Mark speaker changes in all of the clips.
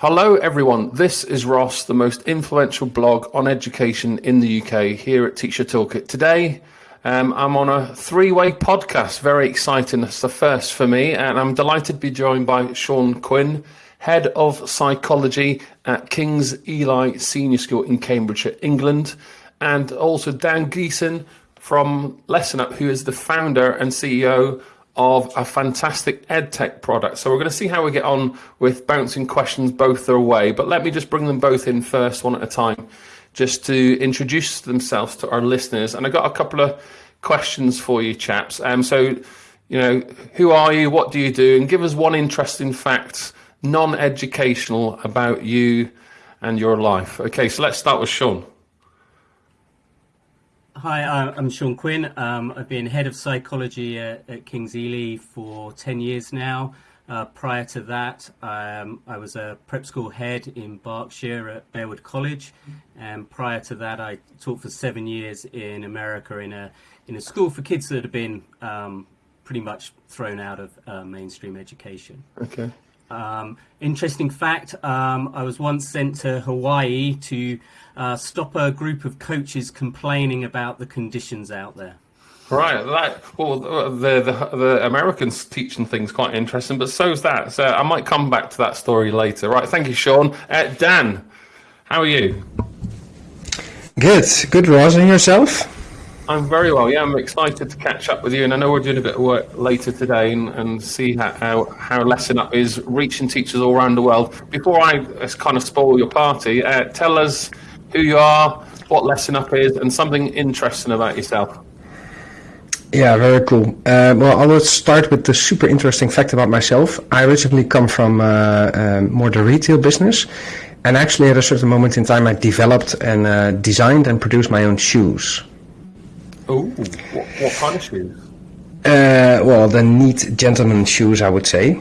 Speaker 1: Hello, everyone. This is Ross, the most influential blog on education in the UK here at Teacher Toolkit. Today, um, I'm on a three way podcast. Very exciting. It's the first for me, and I'm delighted to be joined by Sean Quinn, Head of Psychology at King's Ely Senior School in Cambridgeshire, England, and also Dan Geeson from Lesson Up, who is the founder and CEO of a fantastic EdTech product. So we're going to see how we get on with bouncing questions both their way. But let me just bring them both in first, one at a time, just to introduce themselves to our listeners. And I got a couple of questions for you, chaps. Um, so, you know, who are you? What do you do? And give us one interesting fact, non-educational, about you and your life. Okay, so let's start with Sean.
Speaker 2: Hi, I'm Sean Quinn. Um, I've been head of psychology at, at, King's Ely for 10 years now. Uh, prior to that, um, I was a prep school head in Berkshire at Bearwood College. And prior to that, I taught for seven years in America in a, in a school for kids that had been um, pretty much thrown out of uh, mainstream education.
Speaker 1: Okay.
Speaker 2: Um, interesting fact um, I was once sent to Hawaii to uh, stop a group of coaches complaining about the conditions out there.
Speaker 1: Right, that well, the, the the Americans teaching things quite interesting, but so is that. So I might come back to that story later. Right, thank you, Sean. Uh, Dan, how are you?
Speaker 3: Good, good, Ross, and yourself?
Speaker 1: I'm very well. Yeah, I'm excited to catch up with you, and I know we're doing a bit of work later today and, and see how, how, how Lesson Up is reaching teachers all around the world. Before I uh, kind of spoil your party, uh, tell us who you are, what Lesson Up is, and something interesting about yourself.
Speaker 3: Yeah, very cool. Uh, well, I will start with the super interesting fact about myself. I originally come from uh, um, more the retail business, and actually at a certain moment in time, I developed and uh, designed and produced my own shoes.
Speaker 1: Oh, what, what kind of shoes?
Speaker 3: Uh, well, the neat gentleman shoes, I would say.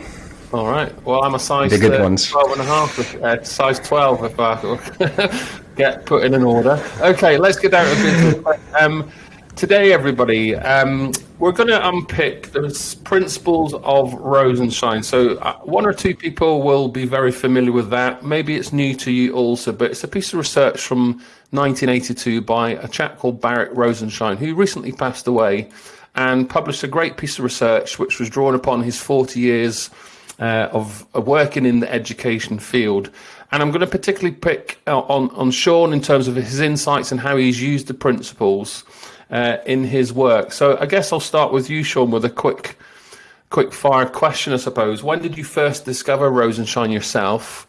Speaker 1: All right. Well, I'm a size
Speaker 3: the good uh, ones.
Speaker 1: 12 and a half, uh, size 12 if I get put in an order. Okay, let's get down to business. Um, today, everybody, um, we're going to unpick the principles of Rosenshine. So, uh, one or two people will be very familiar with that. Maybe it's new to you also, but it's a piece of research from 1982 by a chap called Barak Rosenshine, who recently passed away and published a great piece of research which was drawn upon his 40 years uh, of, of, working in the education field. And I'm going to particularly pick on, on Sean in terms of his insights and how he's used the principles uh, in his work. So I guess I'll start with you, Sean, with a quick, quick fire question, I suppose. When did you first discover Rosenshine yourself,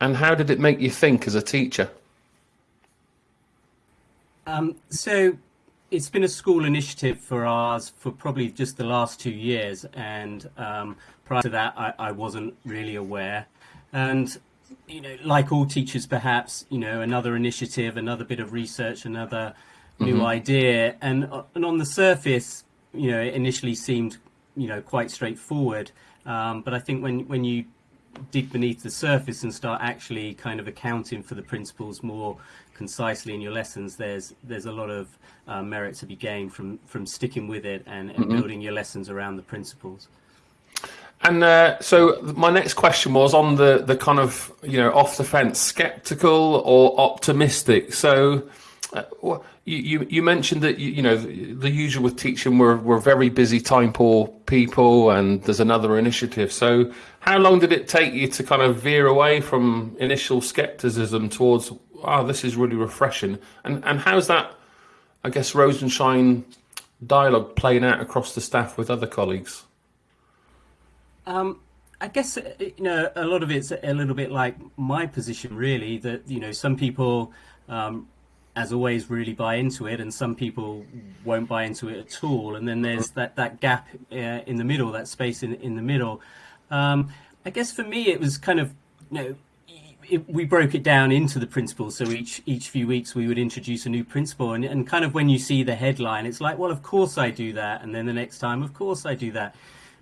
Speaker 1: and how did it make you think as a teacher?
Speaker 2: Um, so it's been a school initiative for ours for probably just the last two years, and um, prior to that, I, I, wasn't really aware. And you know, like all teachers, perhaps you know, another initiative, another bit of research, another new mm-hmm. idea, and uh, and on the surface, you know, it initially seemed you know quite straightforward. Um, but I think when when you dig beneath the surface and start actually kind of accounting for the principles more concisely in your lessons, there's there's a lot of uh, merit to be gained from from sticking with it and, and mm-hmm. building your lessons around the principles.
Speaker 1: And uh, so my next question was on the the kind of you know off the fence, skeptical or optimistic. So. Uh, you, you, you mentioned that you, know the, usual with teaching we're we're very busy time poor people and there's another initiative so how long did it take you to kind of veer away from initial skepticism towards oh, this is really refreshing. And and how's that, I guess, Rosenshine dialogue playing out across the staff with other colleagues?
Speaker 2: Um, I guess uh, you know a lot of it's a little bit like my position, really. That you know some people, um, as always, really buy into it, and some people won't buy into it at all. And then there's that that gap uh, in the middle, that space in in the middle. Um, I guess for me, it was kind of you know it, we broke it down into the principles. So each each few weeks we would introduce a new principle, and, and kind of when you see the headline, it's like, well, of course I do that, and then the next time, of course I do that.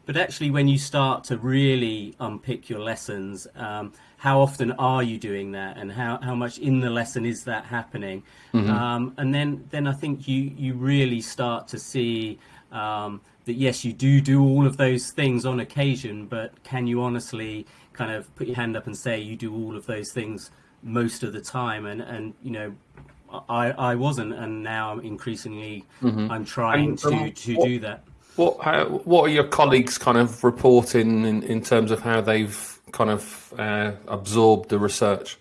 Speaker 2: But actually, when you start to really unpick your lessons, um, how often are you doing that, and how, how much in the lesson is that happening? Mm-hmm. Um, and then then I think you you really start to see. Um, that yes, you do do all of those things on occasion, but can you honestly kind of put your hand up and say you do all of those things most of the time, and and you know. I, I wasn't, and now I'm increasingly mm-hmm. I'm trying to, um, to what, do that.
Speaker 1: What how, what are your colleagues kind of reporting in, in terms of how they've kind of uh, absorbed the research?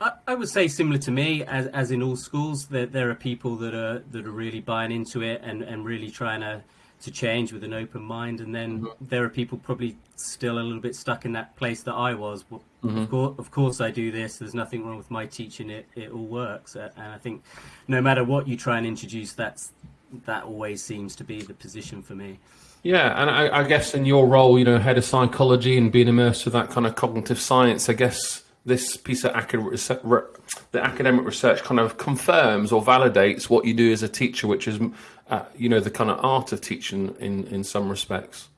Speaker 2: I, I would say similar to me, as as in all schools, that there are people that are that are really buying into it and, and really trying to to change with an open mind, and then mm-hmm. there are people probably still a little bit stuck in that place that I was. Well, mm-hmm. of, course, of course, I do this. There's nothing wrong with my teaching. It it all works, and I think no matter what you try and introduce, that's that always seems to be the position for me.
Speaker 1: Yeah, and I, I guess in your role, you know, head of psychology and being immersed with that kind of cognitive science, I guess this piece of academic research, the academic research kind of confirms or validates what you do as a teacher, which is, uh, you know, the kind of art of teaching in, in some respects.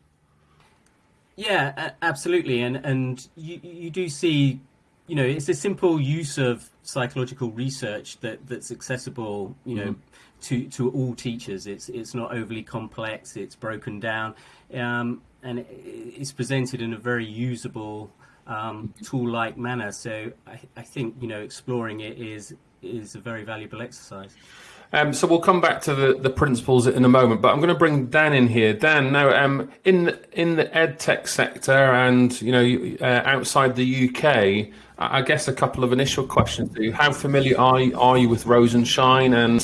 Speaker 2: Yeah, absolutely, and and you you do see, you know, it's a simple use of psychological research that that's accessible, you know, mm-hmm. To to all teachers. It's it's not overly complex. It's broken down, um, and it's presented in a very usable um, tool-like manner. So I, I, think you know exploring it is is a very valuable exercise.
Speaker 1: Um, so we'll come back to the, the principles in a moment, but I'm going to bring Dan in here. Dan, now um, in in the ed tech sector and you know uh, outside the UK, I guess a couple of initial questions to you. How familiar are you, are you with Rosenshine and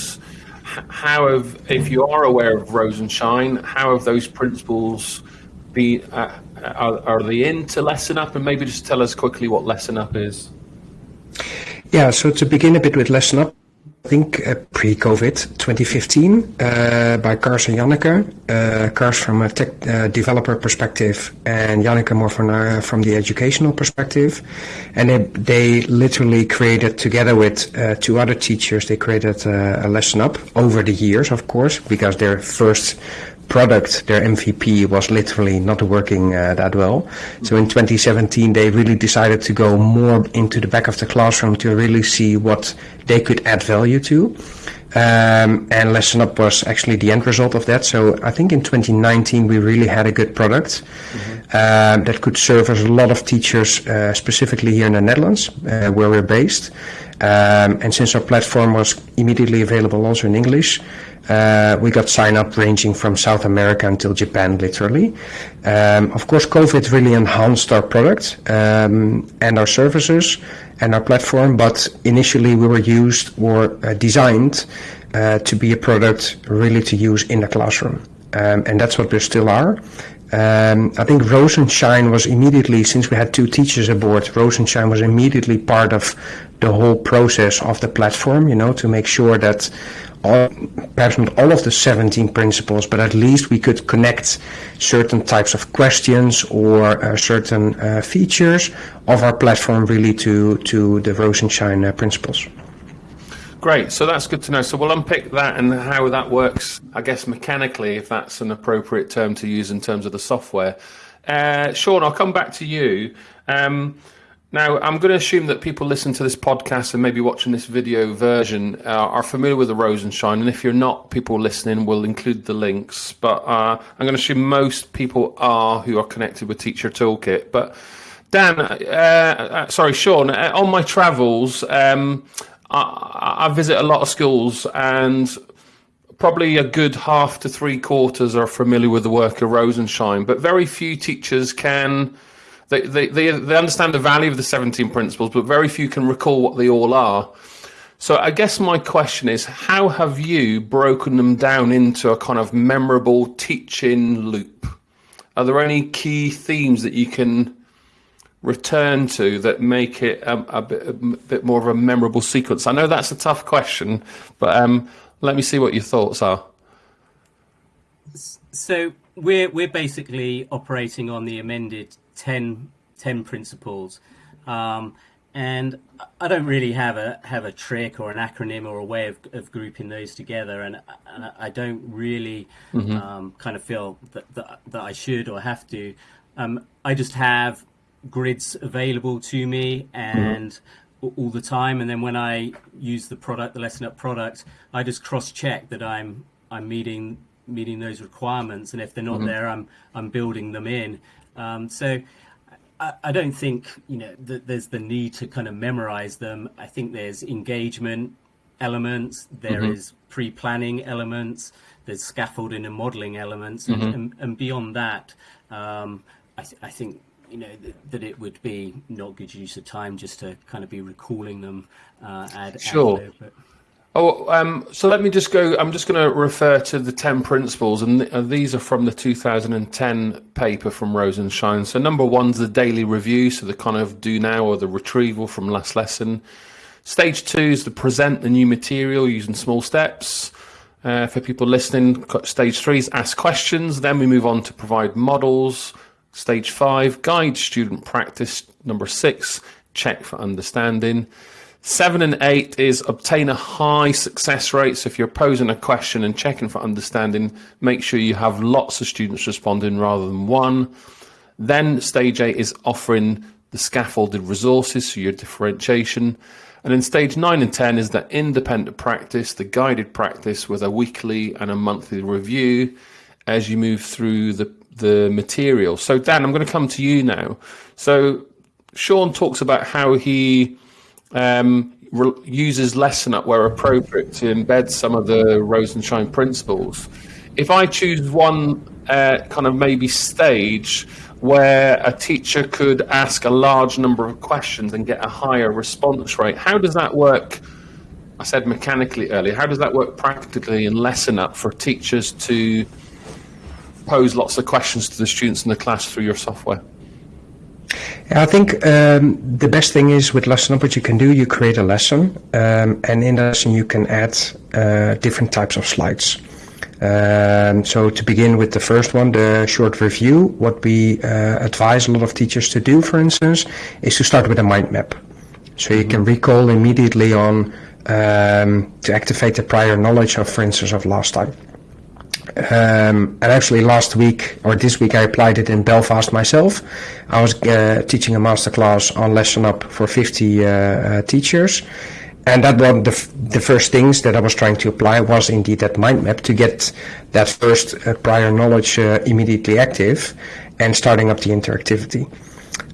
Speaker 1: how have, if you are aware of Rosenshine, how have those principles be, uh, are, are they into Lesson Up? And maybe just tell us quickly what Lesson Up is.
Speaker 3: Yeah, so to begin a bit with Lesson Up, think uh, pre-COVID 2015 uh, by Kars and Janneke. Uh, Kars from a tech uh, developer perspective and Janneke more from, uh, from the educational perspective. And they, they literally created together with two other teachers, they created a lesson up over the years, of course, because their first product, their MVP, was literally not working uh, that well. So in 2017, they really decided to go more into the back of the classroom to really see what they could add value to. Um, and Lesson Up was actually the end result of that. So I think in 2019 we really had a good product mm-hmm. uh, that could serve as a lot of teachers, uh, specifically here in the Netherlands, uh, where we're based. Um, and since our platform was immediately available also in English, uh, we got sign up ranging from South America until Japan, literally. Um, of course, COVID really enhanced our product um, and our services and our platform, but initially we were used or uh, designed uh, to be a product really to use in the classroom. Um, and that's what we still are. Um, I think Rosenshine was immediately, since we had two teachers aboard, Rosenshine was immediately part of the whole process of the platform, you know, to make sure that all, perhaps not all of the 17 principles, but at least we could connect certain types of questions or uh, certain uh, features of our platform really to, to the Rosenshine uh, principles.
Speaker 1: Great, so that's good to know. So we'll unpick that and how that works, I guess, mechanically, if that's an appropriate term to use in terms of the software. Uh, Sean, I'll come back to you. Um, now, I'm going to assume that people listen to this podcast and maybe watching this video version uh, are familiar with the Rosenshine. And if you're not, people listening will include the links. But uh, I'm going to assume most people are who are connected with Teacher Toolkit. But Dan, uh, uh sorry, Sean, uh, on my travels, um, I, I visit a lot of schools and probably a good half to three quarters are familiar with the work of Rosenshine, but very few teachers can they, they, they, they understand the value of the 17 principles, but very few can recall what they all are. So I guess my question is, how have you broken them down into a kind of memorable teaching loop? Are there any key themes that you can return to that make it a, a, bit, a bit, more of a memorable sequence? I know that's a tough question, but um, let me see what your thoughts are.
Speaker 2: So we're we're basically operating on the amended 10, 10 principles. Um, and I don't really have a have a trick or an acronym or a way of, of grouping those together, and, and I don't really mm-hmm. um, kind of feel that, that, that I should or have to. Um, I just have grids available to me and mm-hmm. all the time, and then when I use the product, the lesson up product, I just cross check that I'm I'm meeting meeting those requirements, and if they're not mm-hmm. there, I'm I'm building them in. Um, so I, I don't think you know that there's the need to kind of memorize them. I think there's engagement elements. There
Speaker 1: Mhm.
Speaker 2: is pre-planning elements. There's scaffolding and modeling elements, and, and, and beyond that, um, I, th- I think you know th- that it would be not good use of time just to kind of be recalling them. Uh, ad, ad
Speaker 1: Sure.
Speaker 2: but-
Speaker 1: Oh, um, so let me just go. I'm just going to refer to the 10 principles, and th- uh, these are from the 2010 paper from Rosenshine. So, number one's the daily review, so the kind of do now or the retrieval from last lesson. Stage two is to present the new material using small steps. Uh, for people listening, stage three is ask questions. Then we move on to provide models. Stage five, guide student practice. Number six, check for understanding. Seven and eight is obtain a high success rate. So if you're posing a question and checking for understanding, make sure you have lots of students responding rather than one. Then stage eight is offering the scaffolded resources, so your differentiation. And then stage nine and 10 is the independent practice, the guided practice with a weekly and a monthly review as you move through the, the material. So, Dan, I'm going to come to you now. So, Sean talks about how he um, re- uses lesson up where appropriate to embed some of the Rosenshine principles. If I choose one uh, kind of maybe stage where a teacher could ask a large number of questions and get a higher response rate, how does that work? I said mechanically earlier. How does that work practically in lesson up for teachers to pose lots of questions to the students in the class through your software?
Speaker 3: I think um, the best thing is with Lesson Up, what you can do, you create a lesson, um, and in the lesson you can add uh, different types of slides. Um, so to begin with the first one, the short review, what we uh, advise a lot of teachers to do, for instance, is to start with a mind map. So you can recall immediately on um, to activate the prior knowledge of, for instance, of last time. Um, and actually, last week or this week, I applied it in Belfast myself. I was uh, teaching a masterclass on Lesson Up for 50 uh, uh, teachers. And that one, the, f- the first things that I was trying to apply was indeed that mind map to get that first uh, prior knowledge uh, immediately active and starting up the interactivity.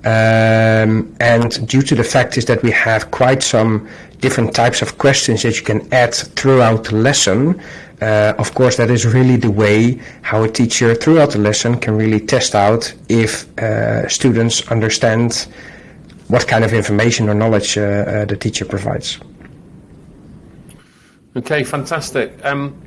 Speaker 3: Um, and due to the fact is that we have quite some different types of questions that you can add throughout the lesson, uh, of course, that is really the way how a teacher throughout the lesson can really test out if uh, students understand what kind of information or knowledge uh, uh, the teacher provides.
Speaker 1: Okay, fantastic. Um,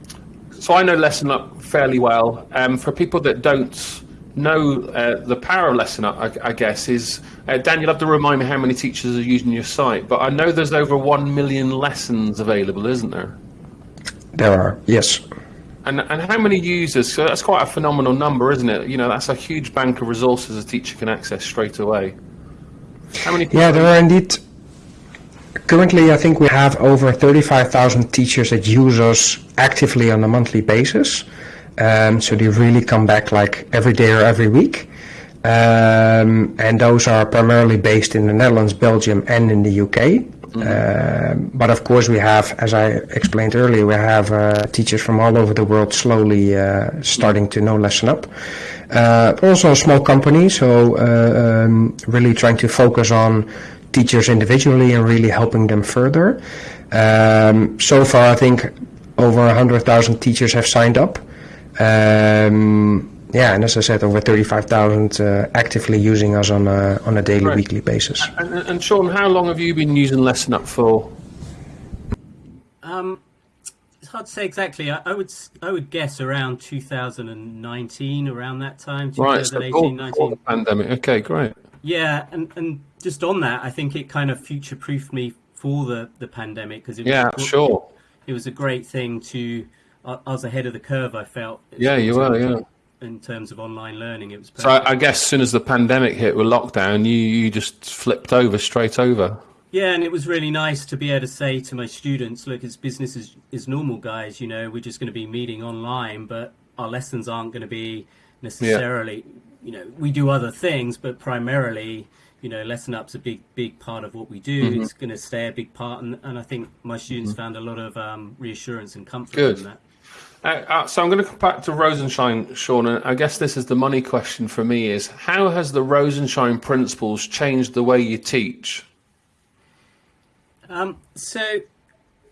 Speaker 1: so I know Lesson Up fairly well. Um, for people that don't know uh, the power of Lesson Up, I, I guess, is uh, Dan, you'll have to remind me how many teachers are using your site, but I know there's over 1 million lessons available, isn't there?
Speaker 3: There are, yes.
Speaker 1: And, and how many users? So that's quite a phenomenal number, isn't it? You know, that's a huge bank of resources a teacher can access straight away. How many people?
Speaker 3: Yeah, there are indeed. Currently, I think we have over 35,000 teachers that use us actively on a monthly basis. Um, so they really come back like every day or every week. Um, and those are primarily based in the Netherlands, Belgium, and in the UK. Um, but of course, we have, as I explained earlier, we have uh, teachers from all over the world slowly uh, starting to know Lesson Up. Uh, also a small company, so um, really trying to focus on teachers individually and really helping them further. Um, so far, I think over 100,000 teachers have signed up. Um, yeah, and as I said, over 35,000 uh, actively using us on a, on a daily,
Speaker 1: Right.
Speaker 3: weekly basis.
Speaker 1: And, and Sean, how long have you been using Lesson Up for?
Speaker 2: Um, it's hard to say exactly. I, I would s- I would guess around 2019, around that time,
Speaker 1: Right, so
Speaker 2: 2018,
Speaker 1: before,
Speaker 2: 19.
Speaker 1: before the pandemic. Okay, great.
Speaker 2: Yeah, and, and just on that, I think it kind of future proofed me for the, the pandemic because it, was
Speaker 1: Yeah,
Speaker 2: a
Speaker 1: sure.
Speaker 2: it was a great thing to. I I was ahead of the curve. I felt.
Speaker 1: Yeah, you were, yeah.
Speaker 2: In terms of online learning, it was.
Speaker 1: So I, I guess as soon as the pandemic hit with lockdown, you, you just flipped over straight over.
Speaker 2: Yeah, and it was really nice to be able to say to my students, look, it's business as, is normal, guys. You know, we're just going to be meeting online, but our lessons aren't going to be necessarily, Yeah. you know, we do other things, but primarily, you know, lesson up's a big, big part of what we do.
Speaker 1: Mm-hmm.
Speaker 2: It's going to stay a big part, and, and I think my students found a lot of um, reassurance and comfort
Speaker 1: Good.
Speaker 2: in that.
Speaker 1: Uh, uh, so I'm going to come back to Rosenshine, Sean, and I guess this is the money question for me: is how has the Rosenshine principles changed the way you teach?
Speaker 2: Um, so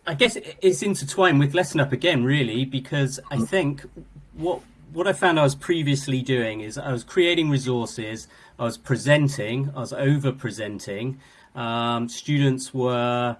Speaker 2: I guess it's intertwined with Lesson Up again, really, because I think what what I found I was previously doing is I was creating resources, I was presenting, I was over presenting. Um, students were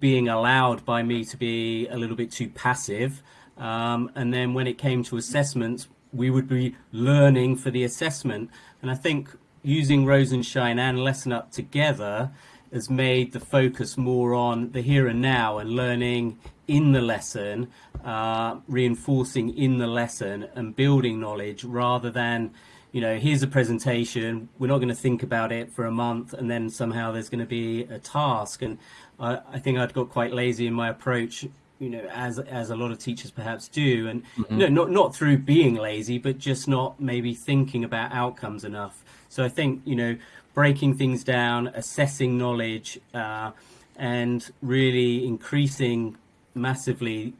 Speaker 2: being allowed by me to be a little bit too passive. Um, and then when it came to assessments, we would be learning for the assessment. And I think using Rosenshine and Lesson Up together has made the focus more on the here and now and learning in the lesson, uh, reinforcing in the lesson and building knowledge rather than, you know, here's a presentation, we're not going to think about it for a month and then somehow there's going to be a task. And I, I think I'd got quite lazy in my approach you know, as as a lot of teachers perhaps do, and you know, not not through being lazy, but just not maybe thinking about outcomes enough. So I think you know, breaking things down, assessing knowledge, uh, and really increasing massively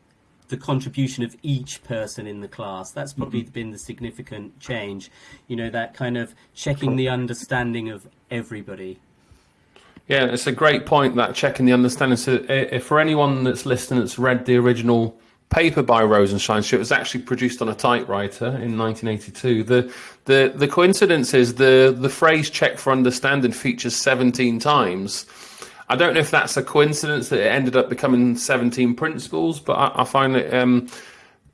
Speaker 2: the contribution of each person in the class. That's probably mm-hmm. been the significant change. You know, that kind of checking the understanding of everybody.
Speaker 1: Yeah, it's a great point that checking the understanding. So, if for anyone that's listening that's read the original paper by Rosenshine, so it was actually produced on a typewriter in 1982. The the the coincidence is the the phrase "check for understanding" features 17 times. I don't know if that's a coincidence that it ended up becoming 17 principles, but I, I find it um,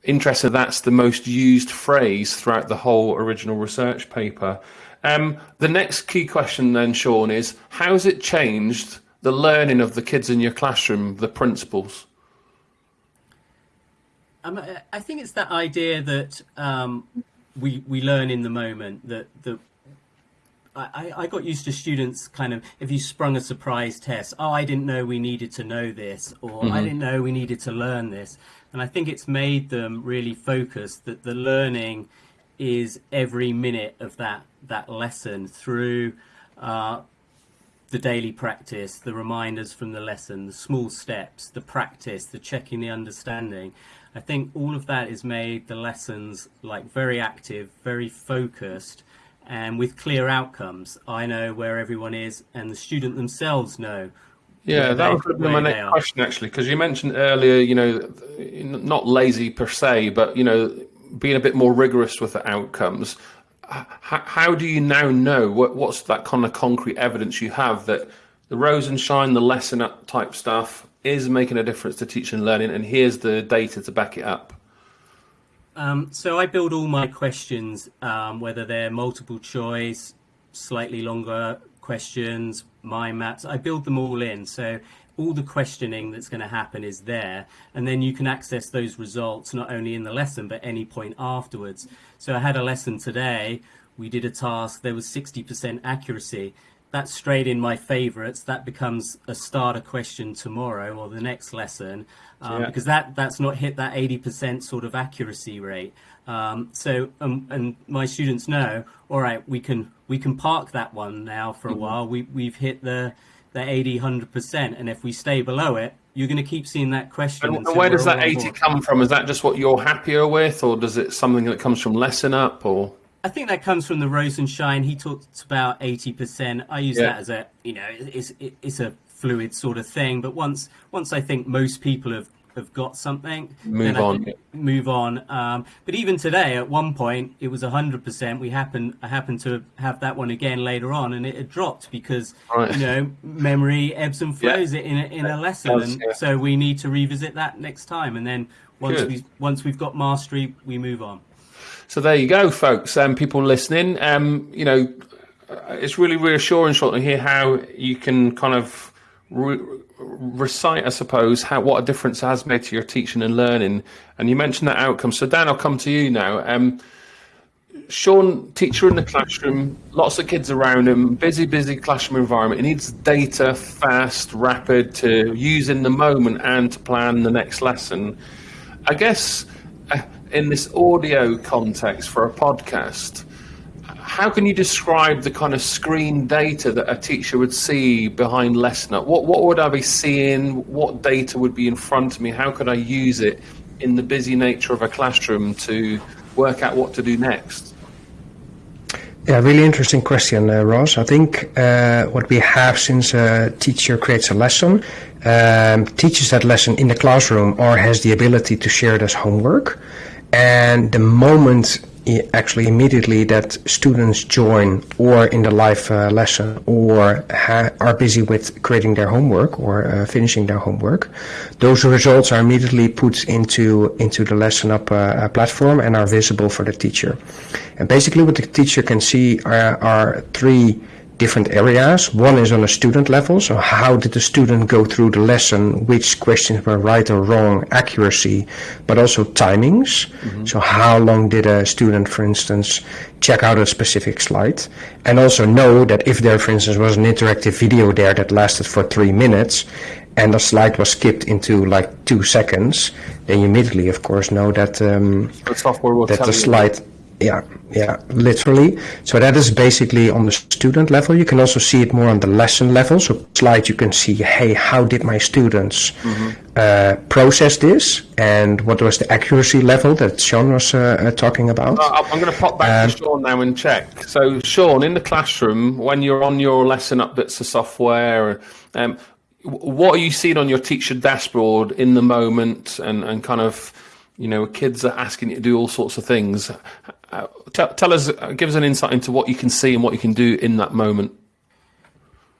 Speaker 1: interesting. That's the most used phrase throughout the whole original research paper. Um, the next key question then, Sean, is how has it changed the learning of the kids in your classroom, the principles?
Speaker 2: Um, I think it's that idea that um, we we learn in the moment. That that I, I got used to students kind of if you sprung a surprise test. Oh, I didn't know we needed to know this, or mm-hmm. I didn't know we needed to learn this. And I think it's made them really focus that the learning is every minute of that that lesson through uh, the daily practice, the reminders from the lesson, the small steps, the practice, the checking the understanding. I think all of that has made the lessons like very active, very focused, and with clear outcomes. I know where everyone is, and the student themselves know.
Speaker 1: Yeah, that was my next question actually, because you mentioned earlier, you know, not lazy per se, but you know, being a bit more rigorous with the outcomes. How, do you now know what, what's that kind of concrete evidence you have that the Rosenshine, the lesson up type stuff is making a difference to teaching and learning, and here's the data to back it up?
Speaker 2: Um, so I build all my questions, um, whether they're multiple choice, slightly longer questions, mind maps. I build them all in. So all the questioning that's going to happen is there and then you can access those results not only in the lesson but any point afterwards. So i had a lesson today. We did a task there was 60% accuracy. That's straight in my favorites. That becomes a starter question tomorrow or the next lesson um, yeah. because that that's not hit that 80% sort of accuracy rate. Um, so um, and my students know all right we can we can park that one now for a mm-hmm. while. We we've hit the the 80, 100%. And if we stay below it, you're going to keep seeing that question.
Speaker 1: And, where does that 80 come from? Is that just what you're happier with, or does it something that comes from lesson up, or?
Speaker 2: I think that comes from the Rosenshine. He talks about 80%. I use yeah. that as a, you know, it's, it's a fluid sort of thing. But once, once I think most people have have got something,
Speaker 1: move on.
Speaker 2: Move on. Um, but even today, at one point, it was hundred percent. We happen I happened to have that one again later on, and it had dropped because right. you know memory ebbs and flows yeah. in a, in a lesson, does, and yeah. so we need to revisit that next time. And then once we once we've got mastery, we move on.
Speaker 1: So there you go, folks. Um, people listening, um, you know, it's really reassuring to hear how you can kind of. Re- recite, I suppose, how what a difference has made to your teaching and learning. And you mentioned that outcome. So Dan, I'll come to you now. Um, Sean, teacher in the classroom, lots of kids around him, busy, busy classroom environment. He needs data fast, rapid to use in the moment and to plan the next lesson. I guess uh, in this audio context for a podcast, how can you describe the kind of screen data that a teacher would see behind Lesson Up? What what would I be seeing? What data would be in front of me? How could I use it in the busy nature of a classroom to work out what to do next?
Speaker 3: Yeah, really interesting question, uh, Ross. I think uh, what we have since a teacher creates a lesson, um, teaches that lesson in the classroom, or has the ability to share it as homework, and the moment actually immediately that students join or in the live uh, lesson or are busy with creating their homework or uh, finishing their homework. Those results are immediately put into into the lesson up uh, platform and are visible for the teacher. And basically what the teacher can see are, are three different areas. One is on a student level, so how did the student go through the lesson, which questions were right or wrong, accuracy, but also timings. Mm-hmm. So how long did a student, for instance, check out a specific slide? And also know that if there, for instance, was an interactive video there that lasted for three minutes, and the slide was skipped into like two seconds, then you immediately, of course, know that um,
Speaker 1: the software will
Speaker 3: that
Speaker 1: the
Speaker 3: slide. You yeah, yeah, literally. So that is basically on the student level. You can also see it more on the lesson level. So slide, you can see, hey, how did my students mm-hmm. uh, process this, and what was the accuracy level that Sean was uh, uh, talking about?
Speaker 1: Uh, I'm going to pop back um, to Sean now and check. So, Sean, in the classroom, when you're on your lesson up bits of software, um, what are you seeing on your teacher dashboard in the moment, and, and kind of you know, kids are asking you to do all sorts of things. Uh, tell, tell, us, uh, give us an insight into what you can see and what you can do in that moment.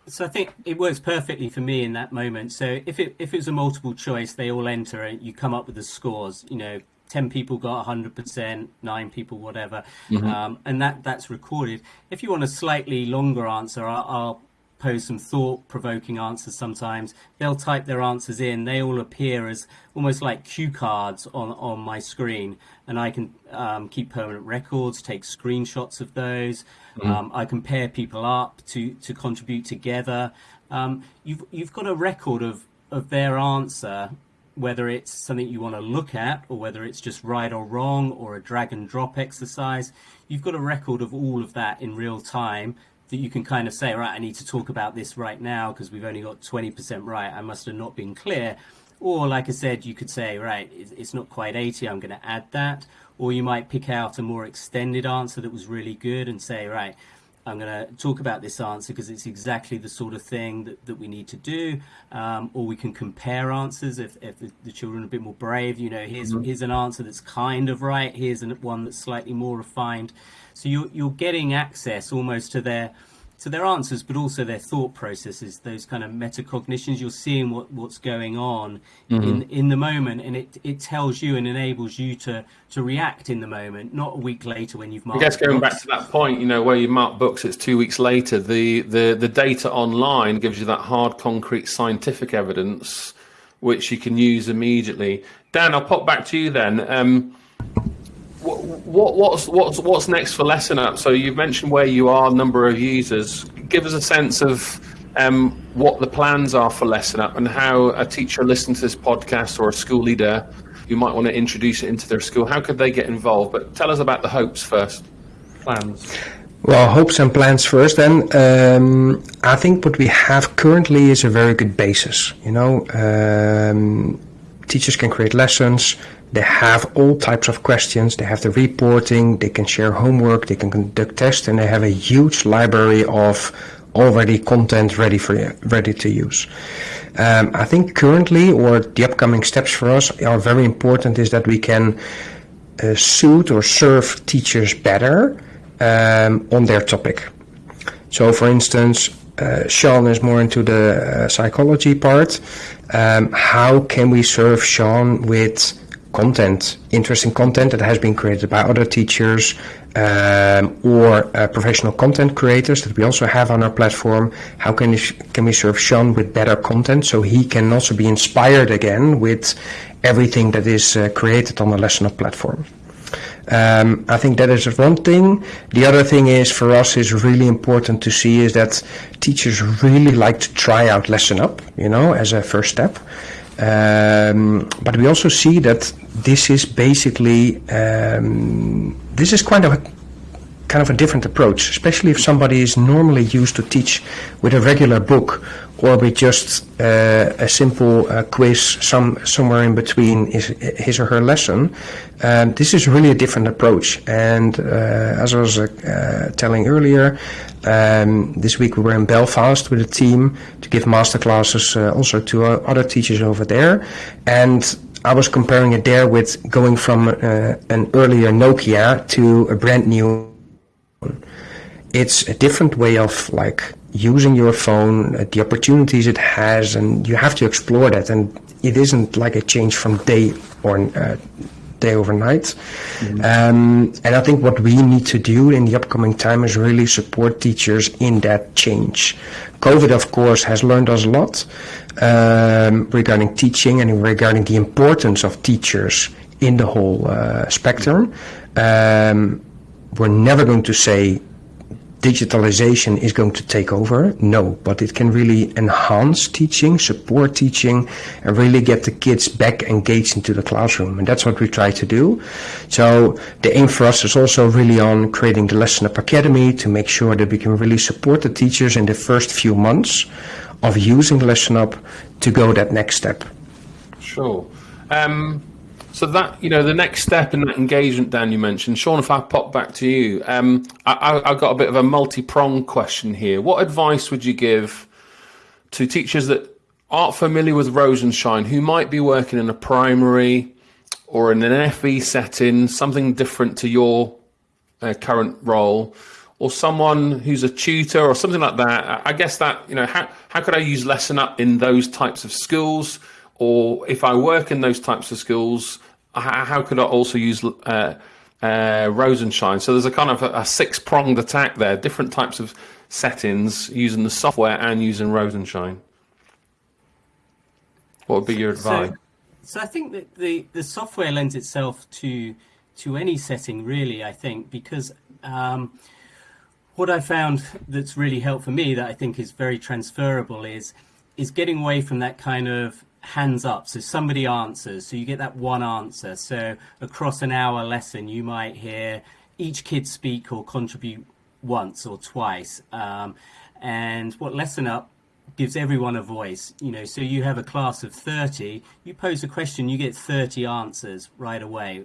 Speaker 2: So I think it works perfectly for me in that moment. So if it if it's a multiple choice, they all enter and you come up with the scores. You know, ten people got hundred percent, nine people whatever, mm-hmm. um, and that that's recorded. If you want a slightly longer answer, I'll, I'll pose some thought provoking answers sometimes. They'll type their answers in. They all appear as almost like cue cards on, on my screen. And I can um, keep permanent records, take screenshots of those. Mm. Um, I can pair people up to, to contribute together. Um, you've, you've got a record of, of their answer, whether it's something you want to look at or whether it's just right or wrong or a drag and drop exercise. You've got a record of all of that in real time that you can kind of say, right, I need to talk about this right now because we've only got 20% right. I must have not been clear. Or, like I said, you could say, right, it's not quite 80, I'm going to add that. Or you might pick out a more extended answer that was really good and say, right, I'm going to talk about this answer because it's exactly the sort of thing that, that we need to do. Um, or we can compare answers if, if the, the, children are a bit more brave. You know, here's, mm-hmm. here's an answer that's kind of right, here's an, one that's slightly more refined. So you're, you're getting access almost to their to their answers, but also their thought processes, those kind of metacognitions. You're seeing what, what's going on mm-hmm. in in the moment, and it, it tells you and enables you to to react in the moment, not a week later when you've marked.
Speaker 1: I guess going books. back to that point, you know, where you mark books, it's two weeks later. The the the data online gives you that hard, concrete, scientific evidence, which you can use immediately. Dan, I'll pop back to you then. Um, what, what's what's what's next for Lesson Up? So you've mentioned where you are, number of users. Give us a sense of um, what the plans are for Lesson Up and how a teacher listening to this podcast or a school leader who might want to introduce it into their school, how could they get involved? But tell us about the hopes first, plans.
Speaker 3: Well, hopes and plans first. Then um, I think what we have currently is a very good basis. You know, um, teachers can create lessons they have all types of questions. They have the reporting, they can share homework, they can conduct tests, and they have a huge library of already content ready for ready to use. Um, I think currently, or the upcoming steps for us are very important. Is that we can uh, suit or serve teachers better um, on their topic. So, for instance, uh, Sean is more into the uh, psychology part. Um, how can we serve Sean with content, interesting content that has been created by other teachers um, or uh, professional content creators that we also have on our platform. How can we, can we serve Sean with better content so he can also be inspired again with everything that is uh, created on the Lesson Up platform? Um, I think that is one thing. The other thing is for us is really important to see is that teachers really like to try out Lesson Up, you know, as a first step. Um, but we also see that this is basically um, this is quite a kind of a different approach, especially if somebody is normally used to teach with a regular book or with just uh, a simple uh, quiz some somewhere in between his, his or her lesson. Um, this is really a different approach. And uh, as I was uh, telling earlier, um, this week we were in Belfast with a team to give masterclasses uh, also to uh, other teachers over there. And I was comparing it there with going from an earlier Nokia to a brand new. It's a different way of like using your phone, uh, the opportunities it has, and you have to explore that. And it isn't like a change from day or uh, day overnight. Mm-hmm. Um, and I think what we need to do in the upcoming time is really support teachers in that change. COVID, of course, has learned us a lot um, regarding teaching and regarding the importance of teachers in the whole uh, spectrum. Um, we're never going to say digitalization is going to take over. No, but it can really enhance teaching, support teaching, and really get the kids back engaged into the classroom. And that's what we try to do. So the aim for us is also really on creating the Lesson Up Academy to make sure that we can really support the teachers in the first few months of using Lesson Up to go that next step.
Speaker 1: Sure. Um, so that you know, the next step in that engagement, Dan, you mentioned, Sean. If I pop back to you, um, I, I, got a bit of a multi-pronged question here. What advice would you give to teachers that aren't familiar with Rosenshine, who might be working in a primary or in an FE setting, something different to your uh, current role, or someone who's a tutor or something like that? I guess that you know, how how could I use Lesson Up in those types of schools? Or if I work in those types of schools, how could I also use uh, uh, Rosenshine? So there's a kind of a, a six pronged attack there, different types of settings using the software and using Rosenshine. What would be your advice?
Speaker 2: So, so I think that the, the software lends itself to to any setting, really. I think because um, what I found that's really helped for me that I think is very transferable is is getting away from that kind of hands up. So somebody answers. So you get that one answer. So across an hour lesson, you might hear each kid speak or contribute once or twice. Um, and what Lesson Up gives everyone a voice. You know, so you have a class of 30, you pose a question, you get 30 answers right away.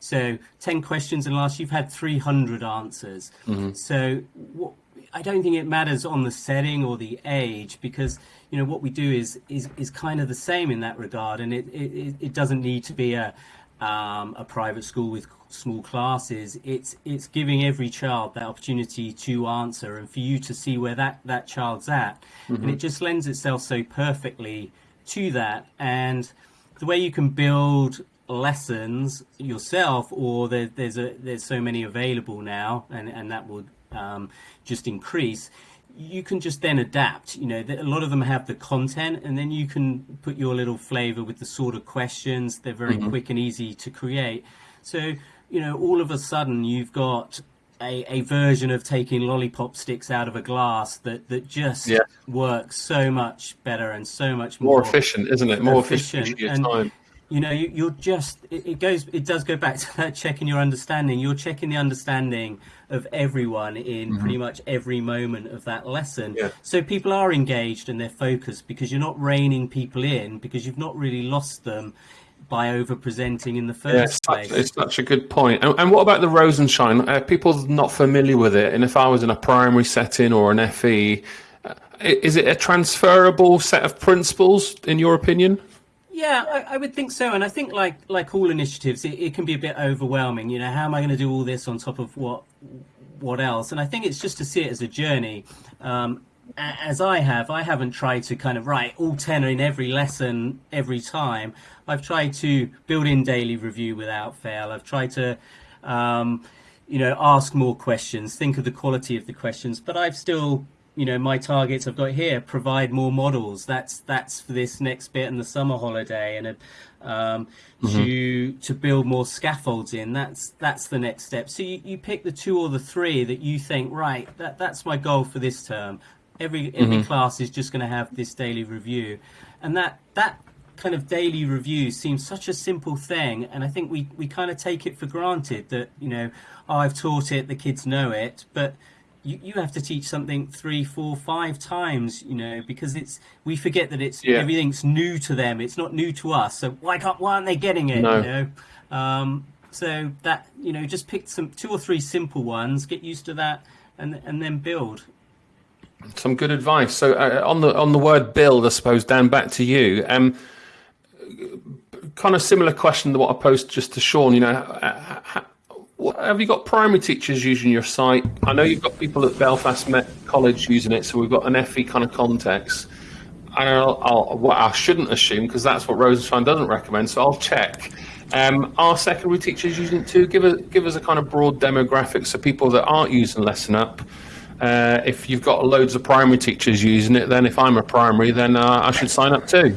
Speaker 2: So 10 questions and last you've had 300 answers. Mm-hmm. So what, I don't think it matters on the setting or the age because you know what we do is is is kind of the same in that regard, and it it, it doesn't need to be a um, a private school with small classes. It's it's giving every child that opportunity to answer and for you to see where that that child's at, mm-hmm. and it just lends itself so perfectly to that. And the way you can build lessons yourself, or there, there's a there's so many available now, and and that would um, just increase you can just then adapt. You know, a lot of them have the content, and then you can put your little flavor with the sort of questions. They're very mm-hmm. quick and easy to create. So, you know, all of a sudden you've got a, a version of taking lollipop sticks out of a glass that, that just yeah. works so much better and so much
Speaker 1: more, more efficient, isn't it? More efficient. efficient
Speaker 2: and, time. You know, you, are just it, it goes. It does go back to that checking your understanding. You're checking the understanding of everyone in mm-hmm. pretty much every moment of that lesson. Yeah. So people are engaged and they're focused because you're not reining people in because you've not really lost them by over presenting in the first yeah, it's place.
Speaker 1: Such, it's such a good point. And, and what about the Rosenshine? Uh, people not familiar with it, and if I was in a primary setting or an FE, uh, is it a transferable set of principles in your opinion?
Speaker 2: Yeah, I, I, would think so, and I think like like all initiatives, it, it, can be a bit overwhelming. You know, how am I going to do all this on top of what what else? And I think it's just to see it as a journey. Um, as I have, I haven't tried to kind of write all ten in every lesson every time. I've tried to build in daily review without fail. I've tried to, um, you know, ask more questions, think of the quality of the questions, but I've still you know my targets I've got here provide more models. That's that's for this next bit in the summer holiday and um, mm-hmm. to to build more scaffolds in. That's that's the next step. So you, you pick the two or the three that you think right that that's my goal for this term. Every every mm-hmm. class is just going to have this daily review. And that that kind of daily review seems such a simple thing, and I think we we kind of take it for granted that you know oh, I've taught it, the kids know it, but you, you have to teach something three, four, five times, you know, because it's we forget that it's
Speaker 1: Yeah.
Speaker 2: everything's new to them. It's not new to us. So why can't why aren't they getting it?
Speaker 1: No.
Speaker 2: You know, um, so that you know, just pick some two or three simple ones, get used to that, and and then build.
Speaker 1: Some good advice. So uh, on the on the word build, I suppose, Dan, back to you. Um, kind of similar question to what I posed just to Sean. You know, uh, ha- what- have you got primary teachers using your site? I know you've got people at Belfast Met College using it, so we've got an FE kind of context. I'll, I'll, what I shouldn't assume because that's what Rosenshine doesn't recommend. So I'll check. Um, are secondary teachers using it too? Give us give us a kind of broad demographic so people that aren't using Lesson Up. Uh, if you've got loads of primary teachers using it, then if I'm a primary, then uh, I should sign up too.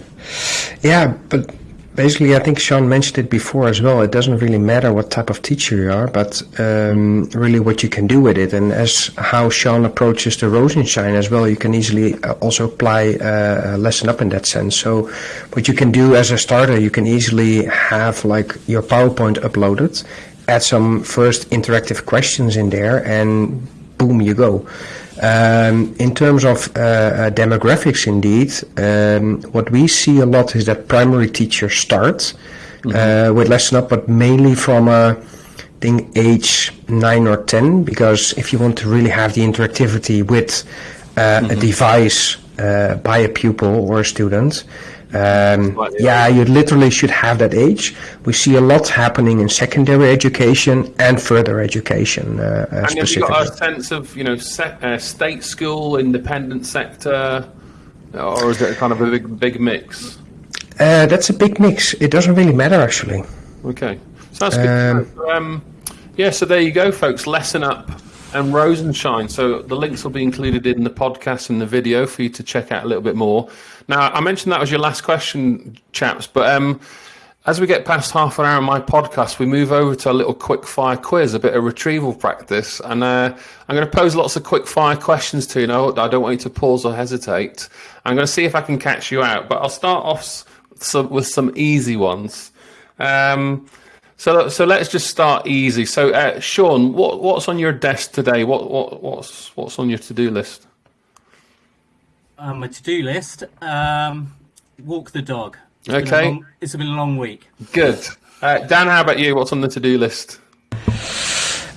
Speaker 3: Yeah, but basically, I think Sean mentioned it before as well. It doesn't really matter what type of teacher you are, but um, really what you can do with it. And as how Sean approaches the Rosenshine as well, you can easily uh, also apply uh, a lesson up in that sense. So, what you can do as a starter, you can easily have like your PowerPoint uploaded, add some first interactive questions in there, and boom, you go. Um, in terms of uh, uh, demographics, indeed, um, what we see a lot is that primary teachers start uh, with lesson up, but mainly from uh, I think age nine or ten, because if you want to really have the interactivity with uh, a device uh, by a pupil or a student, um, yeah, you literally should have that age. We see a lot happening in secondary education and further education uh, uh,
Speaker 1: And have you got a sense of you know uh, state school, independent sector, or is it kind of a big big mix?
Speaker 3: Uh, that's a big mix. It doesn't really matter actually.
Speaker 1: Okay, so that's good.
Speaker 3: Um,
Speaker 1: Um, yeah, so there you go, folks. Lesson up and Rosenshine. So the links will be included in the podcast and the video for you to check out a little bit more. Now, I mentioned that was your last question, chaps, but um, as we get past half an hour of my podcast, we move over to a little quick fire quiz, a bit of retrieval practice. And uh, I'm going to pose lots of quick fire questions to you. Now, I don't want you to pause or hesitate. I'm going to see if I can catch you out, but I'll start off with some easy ones. Um, so, so let's just start easy. So, uh, Sean, what, what's on your desk today? What, what, what's, what's on your to-do list?
Speaker 2: Um, my to-do list: um, walk the dog. It's been a
Speaker 1: Okay.
Speaker 2: long- it's been a long week.
Speaker 1: Good. Uh, Dan, how about you? What's on the to-do list?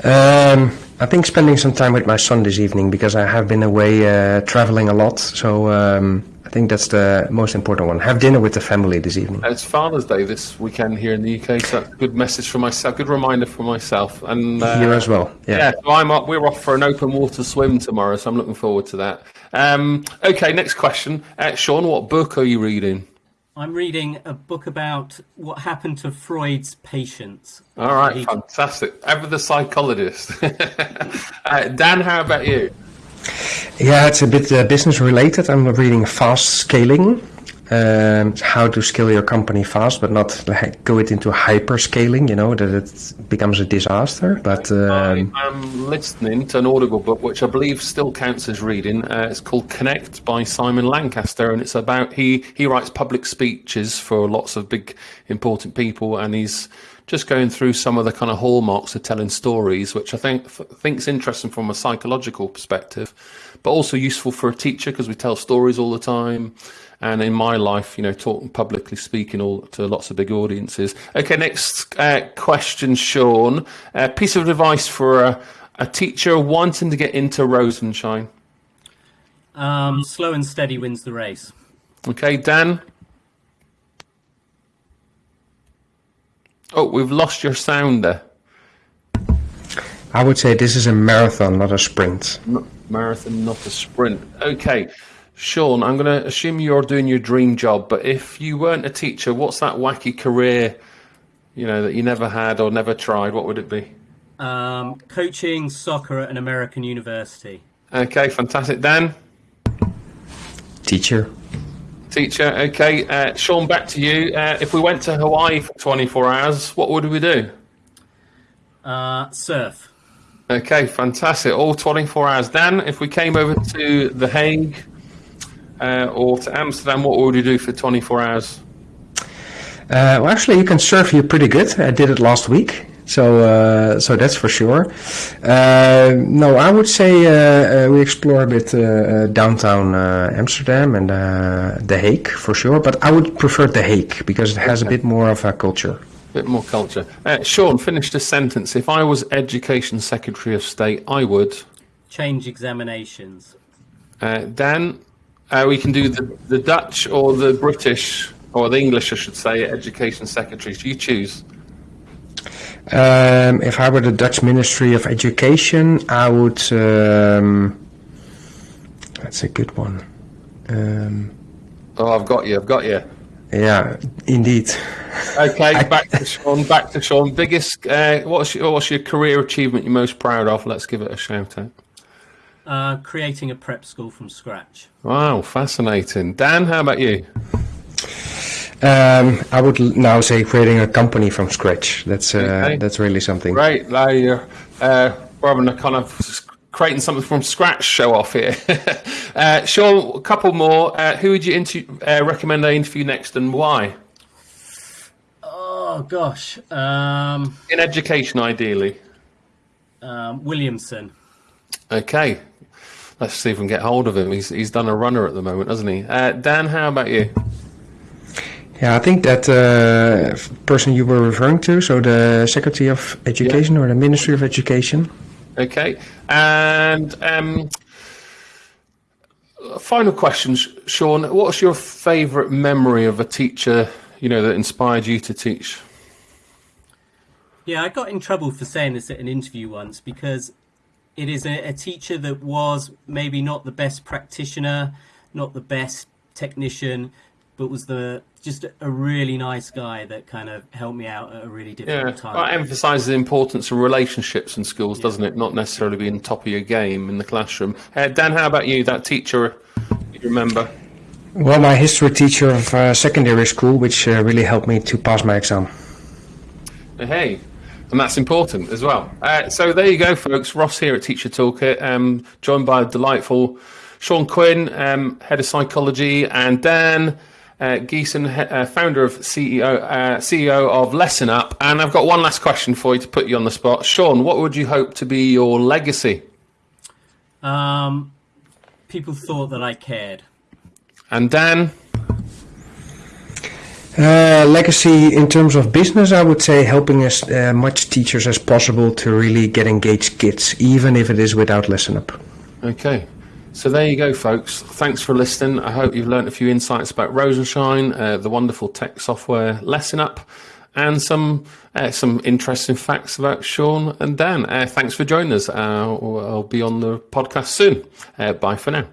Speaker 3: Um, I think spending some time with my son this evening because I have been away uh, traveling a lot. So um, I think that's the most important one. Have dinner with the family this evening.
Speaker 1: It's Father's Day this weekend here in the UK, so that's a good message for myself, good reminder for myself. And uh,
Speaker 3: you as well. Yeah.
Speaker 1: Yeah, so I'm up. We're off for an open water swim tomorrow, so I'm looking forward to that. Um, okay, next question, uh, Sean. What book are you reading?
Speaker 2: I'm reading a book about what happened to Freud's patients.
Speaker 1: All right, fantastic. Ever the psychologist. uh, Dan, how about you?
Speaker 3: Yeah, it's a bit uh, business related. I'm reading Fast Scaling. Um, how to scale your company fast, but not like, go it into hyper scaling. You know that it becomes a disaster. But um,
Speaker 1: I am listening to an Audible book, which I believe still counts as reading. Uh, it's called Connect by Simon Lancaster, and it's about he he writes public speeches for lots of big important people, and he's just going through some of the kind of hallmarks of telling stories, which I think think's interesting from a psychological perspective, but also useful for a teacher because we tell stories all the time. And in my life, you know, talking publicly speaking all to lots of big audiences. Okay, next uh, question, Sean. A piece of advice for a, a teacher wanting to get into Rosenshine.
Speaker 2: Um, slow and steady wins the race.
Speaker 1: Okay, Dan. Oh, we've lost your sound there.
Speaker 3: I would say this is a marathon, not a sprint.
Speaker 1: Not marathon, not a sprint. Okay, Sean, I'm going to assume you're doing your dream job, but if you weren't a teacher, what's that wacky career, you know, that you never had or never tried? What would it be?
Speaker 2: Um, coaching soccer at an American university.
Speaker 1: Okay, fantastic. Dan,
Speaker 3: Teacher.
Speaker 1: Teacher. Okay, uh, Sean, back to you. Uh, if we went to Hawaii for 24 hours, what would we do?
Speaker 2: Uh, surf.
Speaker 1: Okay, fantastic. All 24 hours. Dan, if we came over to The Hague uh, or to Amsterdam, what would we do for 24 hours?
Speaker 3: Uh, well, actually, you can surf here pretty good. I did it last week, so uh, so that's for sure. Uh, no, I would say uh, uh, we explore a bit uh, uh, downtown uh, Amsterdam and uh, The Hague for sure. But I would prefer The Hague because it has a bit more of a culture.
Speaker 1: A bit more culture. Uh, Sean, finish the sentence. If I was Education Secretary of State, I would.
Speaker 2: Change examinations.
Speaker 1: Uh, Dan, uh, we can do the, the Dutch or the British, or the English, I should say, Education Secretaries. You choose.
Speaker 3: Um, if I were the Dutch Ministry of Education, I would. Um, that's a good one. Um,
Speaker 1: Oh, I've got you. I've got you.
Speaker 3: yeah, indeed.
Speaker 1: Okay, back to Sean. Back to Sean. Biggest. Uh, what's your, what's your career achievement you're most proud of? Let's give it a shout out.
Speaker 2: Uh, creating a prep school from scratch.
Speaker 1: Wow, fascinating. Dan, how about you?
Speaker 3: Um, I would now say creating a company from scratch. That's uh,
Speaker 1: Okay.
Speaker 3: that's really something.
Speaker 1: Great. Now you're uh, we're having a kind of creating something from scratch show off here. uh, Sean, a couple more. Uh, who would you inter- uh, recommend I interview next and why?
Speaker 2: Oh gosh, um,
Speaker 1: In education, ideally.
Speaker 2: um, Williamson.
Speaker 1: Okay. Let's see if we can get hold of him. He's he's done a runner at the moment, hasn't he? Uh, Dan, how about you?
Speaker 3: Yeah, I think that uh, person you were referring to, so the Secretary of Education or the Ministry of Education.
Speaker 1: Okay. And um, final questions, Sean. What's your favourite memory of a teacher, you know, that inspired you to teach?
Speaker 2: Yeah, I got in trouble for saying this at an interview once because it is a, a teacher that was maybe not the best practitioner, not the best technician, but was the just a really nice guy that kind of helped me out at a really
Speaker 1: Yeah,
Speaker 2: difficult time.
Speaker 1: that emphasises the importance of relationships in schools, doesn't it? Not necessarily being top of your game in the classroom. Uh, Dan, how about you? That teacher you remember?
Speaker 3: Well, my history teacher of uh, secondary school, which uh, really helped me to pass my exam.
Speaker 1: Uh, Hey, and that's important as well. Uh, so there you go, folks. Ross here at Teacher Toolkit, um, joined by a delightful Sean Quinn, um, head of psychology, and Dan uh, Geeson, uh, founder of CEO uh, CEO of Lesson Up. And I've got one last question for you to put you on the spot, Sean. What would you hope to be your legacy?
Speaker 2: Um, people thought that I cared.
Speaker 1: And Dan,
Speaker 3: Uh, legacy in terms of business, I would say helping as uh, much teachers as possible to really get engaged kids, even if it is without Lesson Up.
Speaker 1: Okay. So there you go, folks. Thanks for listening. I hope you've learned a few insights about Rosenshine, uh, the wonderful tech software Lesson Up, and some uh, some interesting facts about Sean and Dan. Uh, thanks for joining us. Uh, I'll I'll be on the podcast soon. Uh, bye for now.